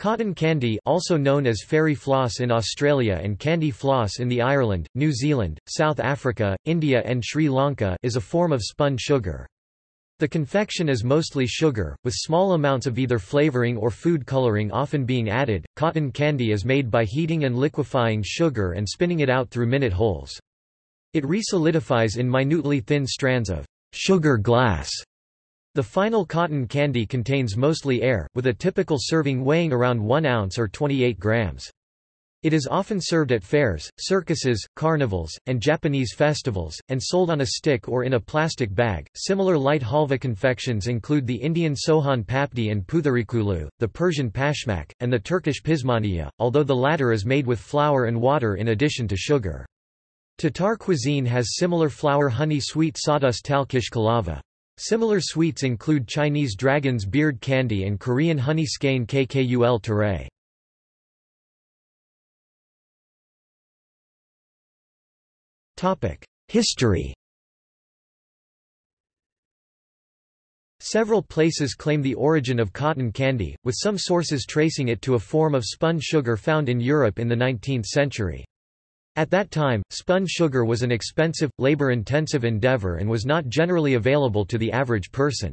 Cotton candy also known as fairy floss in Australia and candy floss in the Ireland, New Zealand, South Africa, India and Sri Lanka is a form of spun sugar. The confection is mostly sugar, with small amounts of either flavoring or food coloring often being added. Cotton candy is made by heating and liquefying sugar and spinning it out through minute holes. It resolidifies in minutely thin strands of sugar glass the final cotton candy contains mostly air, with a typical serving weighing around 1 ounce or 28 grams. It is often served at fairs, circuses, carnivals, and Japanese festivals, and sold on a stick or in a plastic bag. Similar light halva confections include the Indian Sohan papdi and putharikulu, the Persian pashmak, and the Turkish pişmaniye, although the latter is made with flour and water in addition to sugar. Tatar cuisine has similar flour honey sweet sawdust talkish kalava. Similar sweets include Chinese dragon's beard candy and Korean honey skein kkul tare. History Several places claim the origin of cotton candy, with some sources tracing it to a form of spun sugar found in Europe in the 19th century. At that time, spun sugar was an expensive, labor-intensive endeavor and was not generally available to the average person.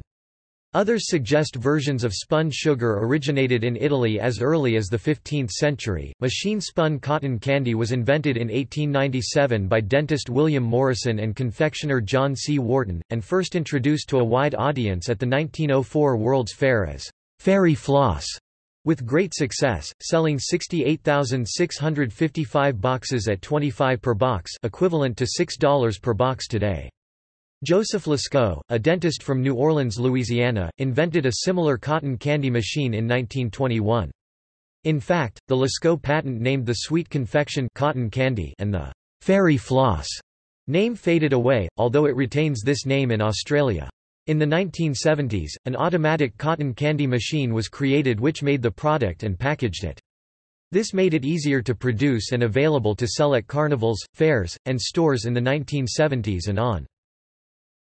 Others suggest versions of spun sugar originated in Italy as early as the 15th century. Machine spun cotton candy was invented in 1897 by dentist William Morrison and confectioner John C. Wharton, and first introduced to a wide audience at the 1904 World's Fair as fairy floss. With great success, selling 68,655 boxes at 25 per box equivalent to $6 per box today. Joseph Lascaux, a dentist from New Orleans, Louisiana, invented a similar cotton candy machine in 1921. In fact, the Lascaux patent named the sweet confection cotton candy and the fairy floss name faded away, although it retains this name in Australia. In the 1970s, an automatic cotton candy machine was created which made the product and packaged it. This made it easier to produce and available to sell at carnivals, fairs, and stores in the 1970s and on.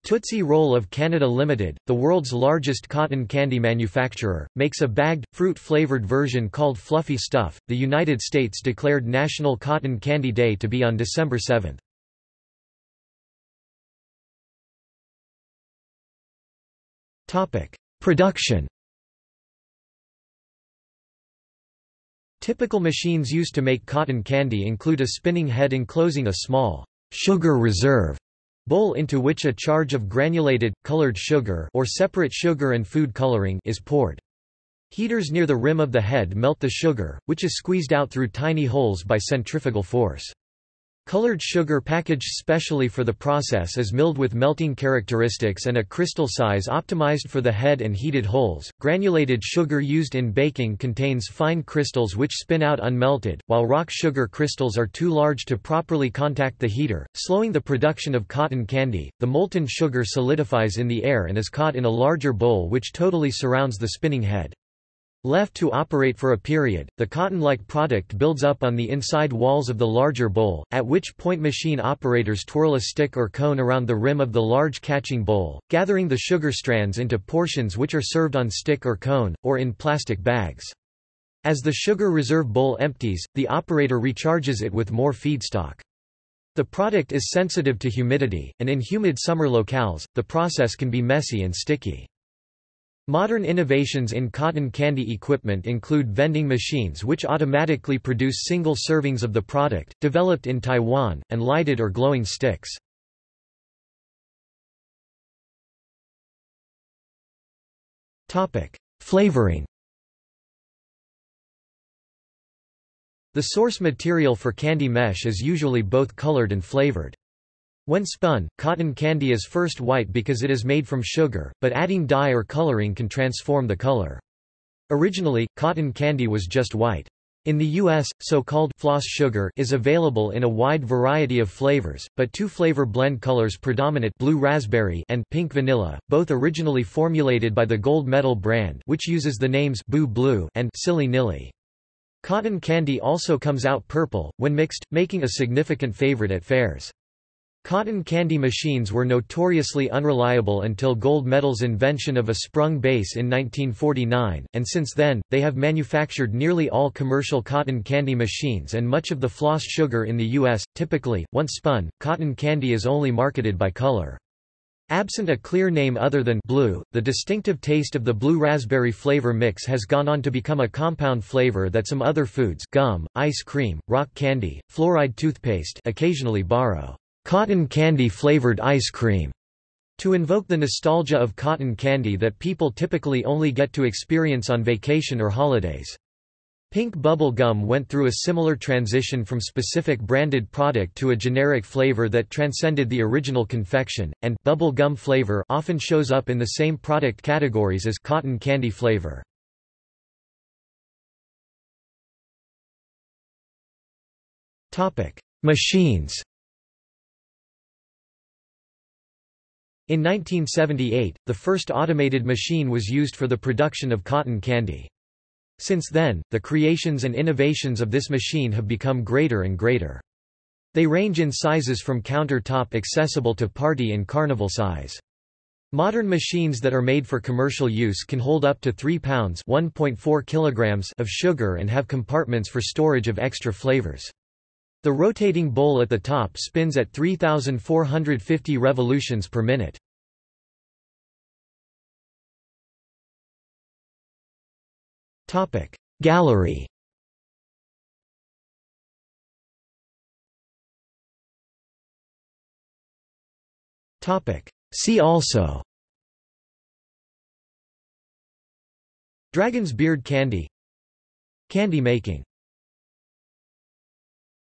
Tootsie Roll of Canada Limited, the world's largest cotton candy manufacturer, makes a bagged, fruit-flavored version called Fluffy Stuff. The United States declared National Cotton Candy Day to be on December 7. Topic: Production. Typical machines used to make cotton candy include a spinning head enclosing a small sugar reserve bowl into which a charge of granulated, colored sugar or separate sugar and food coloring is poured. Heaters near the rim of the head melt the sugar, which is squeezed out through tiny holes by centrifugal force. Colored sugar packaged specially for the process is milled with melting characteristics and a crystal size optimized for the head and heated holes. Granulated sugar used in baking contains fine crystals which spin out unmelted, while rock sugar crystals are too large to properly contact the heater, slowing the production of cotton candy. The molten sugar solidifies in the air and is caught in a larger bowl which totally surrounds the spinning head. Left to operate for a period, the cotton-like product builds up on the inside walls of the larger bowl, at which point machine operators twirl a stick or cone around the rim of the large catching bowl, gathering the sugar strands into portions which are served on stick or cone, or in plastic bags. As the sugar reserve bowl empties, the operator recharges it with more feedstock. The product is sensitive to humidity, and in humid summer locales, the process can be messy and sticky. Modern innovations in cotton candy equipment include vending machines which automatically produce single servings of the product, developed in Taiwan, and lighted or glowing sticks. Flavoring The source material for candy mesh is usually both colored and flavored. When spun, cotton candy is first white because it is made from sugar, but adding dye or coloring can transform the color. Originally, cotton candy was just white. In the U.S., so-called floss sugar is available in a wide variety of flavors, but two flavor blend colors predominate blue raspberry and pink vanilla, both originally formulated by the Gold Medal brand which uses the names Boo Blue and Silly Nilly. Cotton candy also comes out purple, when mixed, making a significant favorite at fairs. Cotton candy machines were notoriously unreliable until Gold Medal's invention of a sprung base in 1949, and since then, they have manufactured nearly all commercial cotton candy machines and much of the floss sugar in the U.S. Typically, once spun, cotton candy is only marketed by color. Absent a clear name other than blue, the distinctive taste of the blue raspberry flavor mix has gone on to become a compound flavor that some other foods gum, ice cream, rock candy, fluoride toothpaste occasionally borrow. Cotton candy flavored ice cream to invoke the nostalgia of cotton candy that people typically only get to experience on vacation or holidays. Pink bubble gum went through a similar transition from specific branded product to a generic flavor that transcended the original confection, and bubble gum flavor often shows up in the same product categories as cotton candy flavor. Machines In 1978, the first automated machine was used for the production of cotton candy. Since then, the creations and innovations of this machine have become greater and greater. They range in sizes from counter-top accessible to party and carnival size. Modern machines that are made for commercial use can hold up to 3 pounds (1.4 kilograms) of sugar and have compartments for storage of extra flavors. The rotating bowl at the top spins at 3,450 revolutions per minute. Gallery See also Dragon's beard candy Candy making